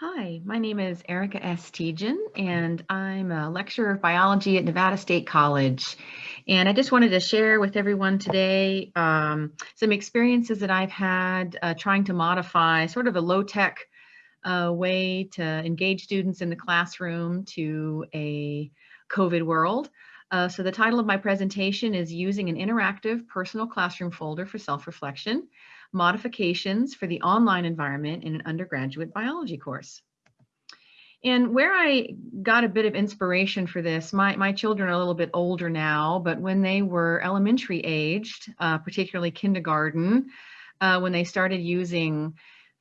Hi, my name is Erica S. Tejan, and I'm a lecturer of biology at Nevada State College. And I just wanted to share with everyone today um, some experiences that I've had uh, trying to modify sort of a low-tech uh, way to engage students in the classroom to a COVID world. Uh, so the title of my presentation is Using an Interactive Personal Classroom Folder for Self-Reflection modifications for the online environment in an undergraduate biology course. And where I got a bit of inspiration for this, my, my children are a little bit older now, but when they were elementary aged, uh, particularly kindergarten, uh, when they started using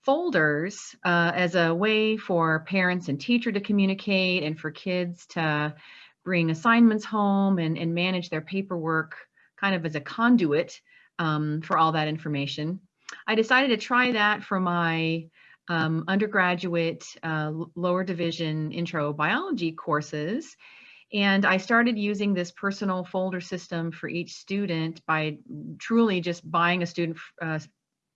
folders uh, as a way for parents and teacher to communicate and for kids to bring assignments home and, and manage their paperwork kind of as a conduit um, for all that information. I decided to try that for my um, undergraduate uh, lower division intro biology courses. And I started using this personal folder system for each student by truly just buying a student uh,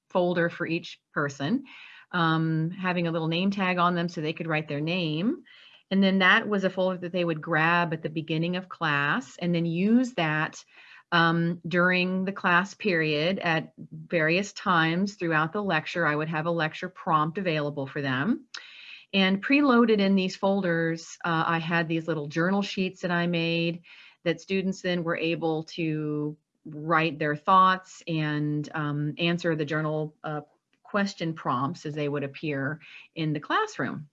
folder for each person, um, having a little name tag on them so they could write their name. And then that was a folder that they would grab at the beginning of class and then use that um, during the class period at various times throughout the lecture. I would have a lecture prompt available for them. And preloaded in these folders, uh, I had these little journal sheets that I made that students then were able to write their thoughts and um, answer the journal uh, question prompts as they would appear in the classroom.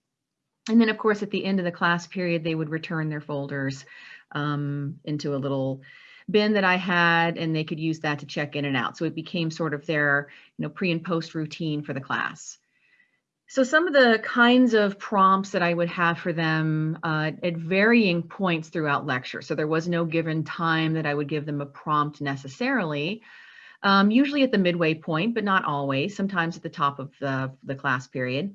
And then of course, at the end of the class period, they would return their folders um, into a little bin that I had and they could use that to check in and out. So it became sort of their you know, pre and post routine for the class. So some of the kinds of prompts that I would have for them uh, at varying points throughout lecture. So there was no given time that I would give them a prompt necessarily, um, usually at the midway point, but not always, sometimes at the top of the, the class period.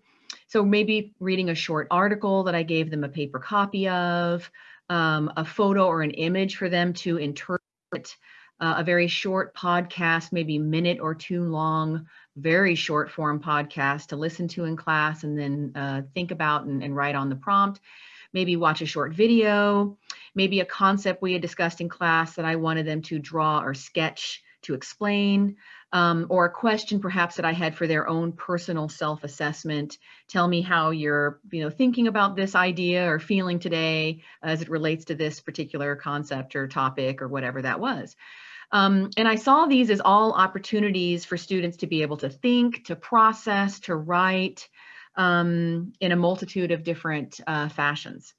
So maybe reading a short article that I gave them a paper copy of, um, a photo or an image for them to interpret uh, a very short podcast, maybe minute or two long, very short form podcast to listen to in class and then uh, think about and, and write on the prompt. Maybe watch a short video, maybe a concept we had discussed in class that I wanted them to draw or sketch to explain um, or a question perhaps that I had for their own personal self-assessment. Tell me how you're, you know, thinking about this idea or feeling today as it relates to this particular concept or topic or whatever that was. Um, and I saw these as all opportunities for students to be able to think, to process, to write um, in a multitude of different uh, fashions.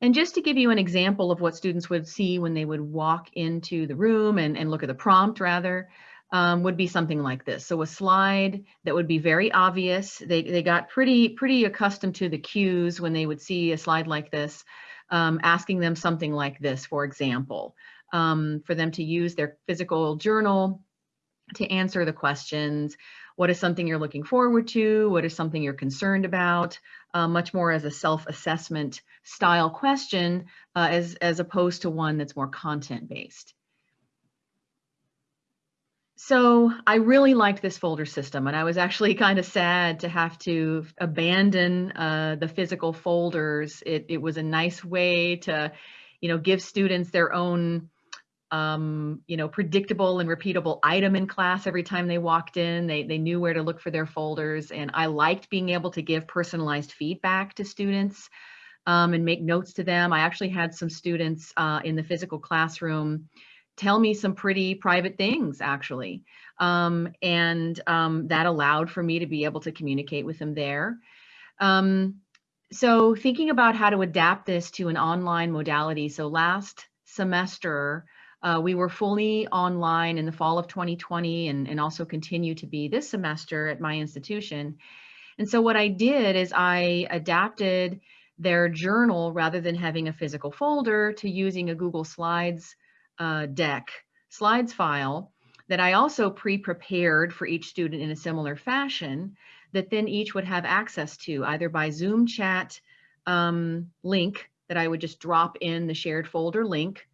And just to give you an example of what students would see when they would walk into the room and, and look at the prompt rather, um, would be something like this. So a slide that would be very obvious. They, they got pretty, pretty accustomed to the cues when they would see a slide like this, um, asking them something like this, for example, um, for them to use their physical journal to answer the questions. What is something you're looking forward to? What is something you're concerned about? Uh, much more as a self-assessment style question uh, as, as opposed to one that's more content-based. So I really liked this folder system and I was actually kind of sad to have to abandon uh, the physical folders. It, it was a nice way to, you know, give students their own um, you know, predictable and repeatable item in class every time they walked in. They, they knew where to look for their folders. And I liked being able to give personalized feedback to students um, and make notes to them. I actually had some students uh, in the physical classroom tell me some pretty private things actually. Um, and um, that allowed for me to be able to communicate with them there. Um, so thinking about how to adapt this to an online modality. So last semester, uh, we were fully online in the fall of 2020 and, and also continue to be this semester at my institution. And so what I did is I adapted their journal rather than having a physical folder to using a Google Slides uh, deck, slides file that I also pre-prepared for each student in a similar fashion that then each would have access to either by Zoom chat um, link that I would just drop in the shared folder link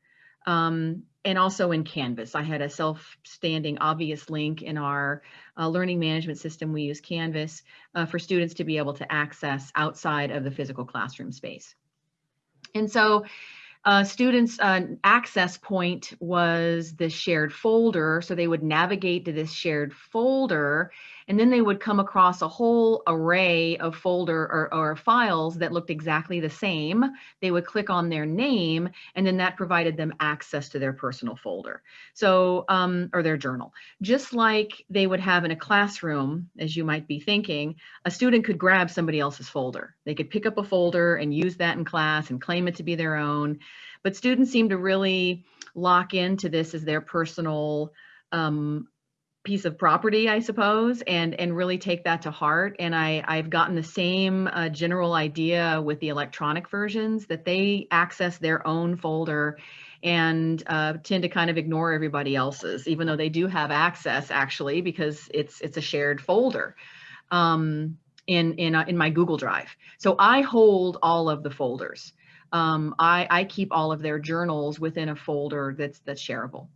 um, and also in Canvas. I had a self-standing obvious link in our uh, learning management system. We use Canvas uh, for students to be able to access outside of the physical classroom space. And so uh, students' uh, access point was the shared folder. So they would navigate to this shared folder and then they would come across a whole array of folder or, or, files that looked exactly the same. They would click on their name and then that provided them access to their personal folder. So, um, or their journal. Just like they would have in a classroom, as you might be thinking, a student could grab somebody else's folder. They could pick up a folder and use that in class and claim it to be their own. But students seem to really lock into this as their personal um, piece of property, I suppose, and and really take that to heart. And I I've gotten the same uh, general idea with the electronic versions that they access their own folder and uh, tend to kind of ignore everybody else's, even though they do have access actually because it's it's a shared folder. Um, in in uh, in my Google Drive. So I hold all of the folders. Um, I, I keep all of their journals within a folder that's that's shareable.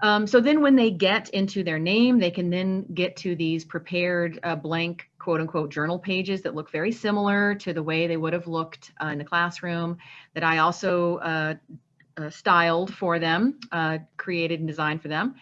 Um, so then when they get into their name, they can then get to these prepared uh, blank quote unquote journal pages that look very similar to the way they would have looked uh, in the classroom that I also uh, uh styled for them, uh, created and designed for them.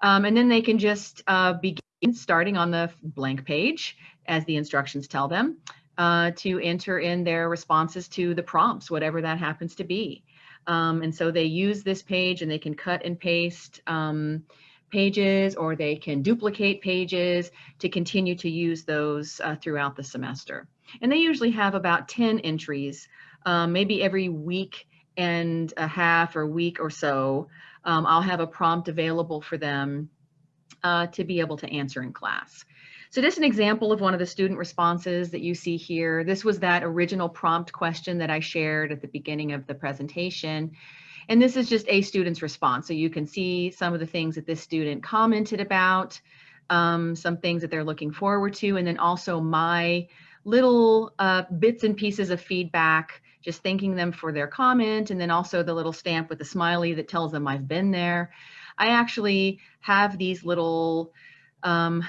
Um, and then they can just uh, begin starting on the blank page as the instructions tell them to enter in their responses to the prompts, whatever that happens to be. Um, and so they use this page and they can cut and paste um, pages or they can duplicate pages to continue to use those uh, throughout the semester. And they usually have about 10 entries, um, maybe every week and a half or week or so. Um, I'll have a prompt available for them uh, to be able to answer in class. So is an example of one of the student responses that you see here. This was that original prompt question that I shared at the beginning of the presentation. And this is just a student's response. So you can see some of the things that this student commented about, um, some things that they're looking forward to, and then also my little uh, bits and pieces of feedback, just thanking them for their comment, and then also the little stamp with the smiley that tells them I've been there. I actually have these little um,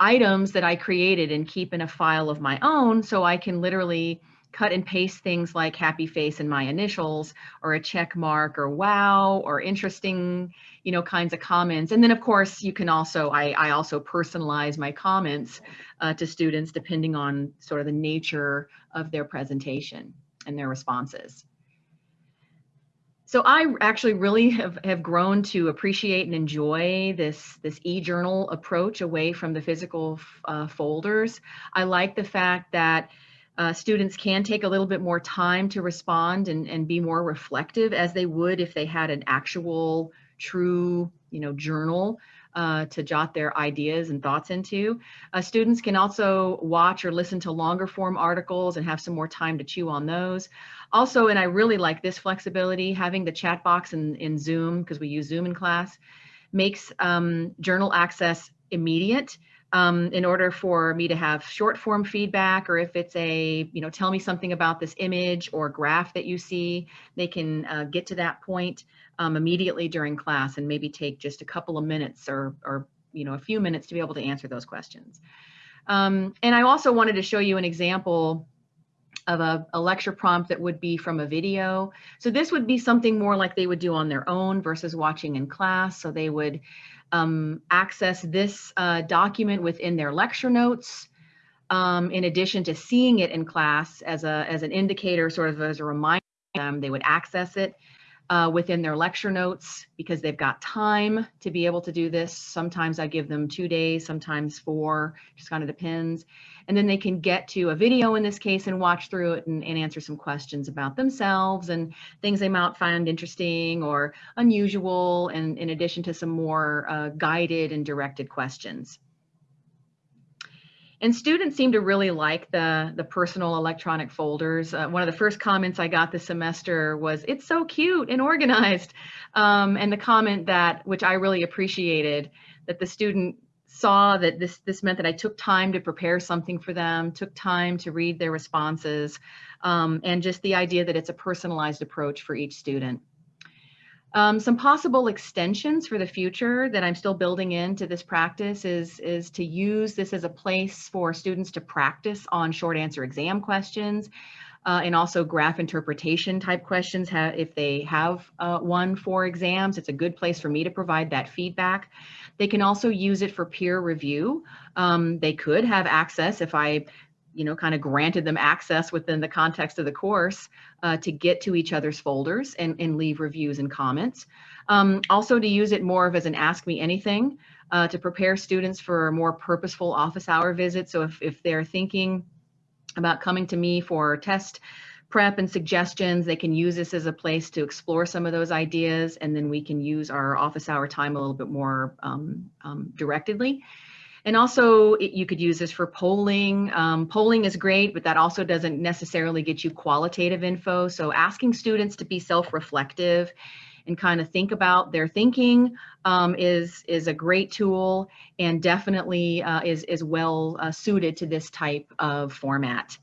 items that I created and keep in a file of my own so I can literally cut and paste things like happy face and my initials or a check mark or wow or interesting you know kinds of comments. And then of course you can also i, I also personalize my comments uh, to students depending on sort of the nature of their presentation and their responses so I actually really have, have grown to appreciate and enjoy this, this e-journal approach away from the physical uh, folders. I like the fact that uh, students can take a little bit more time to respond and, and be more reflective as they would if they had an actual true you know journal uh, to jot their ideas and thoughts into. Uh, students can also watch or listen to longer form articles and have some more time to chew on those. Also, and I really like this flexibility, having the chat box in, in Zoom, because we use Zoom in class, makes um, journal access immediate. Um, in order for me to have short form feedback or if it's a, you know, tell me something about this image or graph that you see, they can uh, get to that point um, immediately during class and maybe take just a couple of minutes or, or you know, a few minutes to be able to answer those questions. Um, and I also wanted to show you an example of a, a, lecture prompt that would be from a video. So this would be something more like they would do on their own versus watching in class. So they would um, access this uh, document within their lecture notes. Um, in addition to seeing it in class as, a, as an indicator, sort of as a reminder, um, they would access it uh, within their lecture notes because they've got time to be able to do this. Sometimes I give them two days, sometimes four, just kind of depends. And then they can get to a video in this case and watch through it and, and answer some questions about themselves and things they might find interesting or unusual, and in addition to some more uh, guided and directed questions. And students seem to really like the, the personal electronic folders. Uh, one of the first comments I got this semester was, it's so cute and organized. Um, and the comment that, which I really appreciated, that the student saw that this, this meant that I took time to prepare something for them, took time to read their responses, um, and just the idea that it's a personalized approach for each student. Um, some possible extensions for the future that I'm still building into this practice is, is to use this as a place for students to practice on short answer exam questions uh, and also graph interpretation type questions if they have uh, one for exams. It's a good place for me to provide that feedback. They can also use it for peer review. Um, they could have access if I you know, kind of granted them access within the context of the course uh, to get to each other's folders and, and leave reviews and comments. Um, also to use it more of as an ask me anything uh, to prepare students for a more purposeful office hour visit. So if, if they're thinking about coming to me for test prep and suggestions, they can use this as a place to explore some of those ideas and then we can use our office hour time a little bit more um, um, directedly. And also it, you could use this for polling. Um, polling is great, but that also doesn't necessarily get you qualitative info. So asking students to be self-reflective and kind of think about their thinking um, is, is a great tool and definitely uh, is, is well uh, suited to this type of format.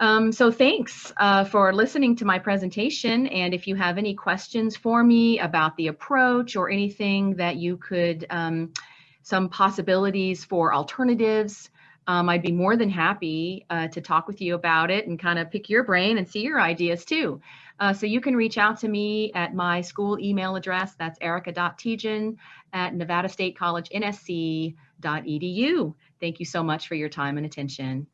Um, so thanks uh, for listening to my presentation. And if you have any questions for me about the approach or anything that you could um, some possibilities for alternatives. Um, I'd be more than happy uh, to talk with you about it and kind of pick your brain and see your ideas too. Uh, so you can reach out to me at my school email address. That's erica.tejan at nevada state college nsc.edu. Thank you so much for your time and attention.